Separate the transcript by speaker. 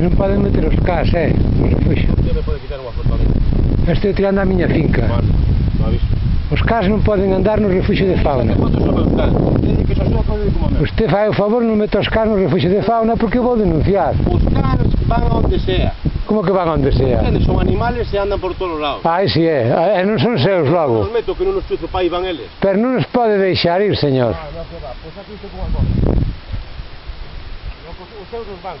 Speaker 1: que non poden meter os cas, eh? Os
Speaker 2: refuxos. me pode quitar unha foto
Speaker 1: Estou tirando a miña finca.
Speaker 2: Vale, aviso.
Speaker 1: Os cas non poden andar no refuxo de fauna.
Speaker 2: Eh,
Speaker 1: Usted fai o favor, non meta os cas no refuxo de fauna porque vou denunciar.
Speaker 2: Os cas van onde sea.
Speaker 1: Como que van onde sea?
Speaker 2: Entende, son animales e andan por todos lados.
Speaker 1: Ah, si é, e non son seus logo.
Speaker 2: Non meto que non os chuzo pa van eles.
Speaker 1: Pero non os pode deixar ir, señor.
Speaker 2: Ah, non, que va, pois aquí estou con as bolas. Os seus nos van.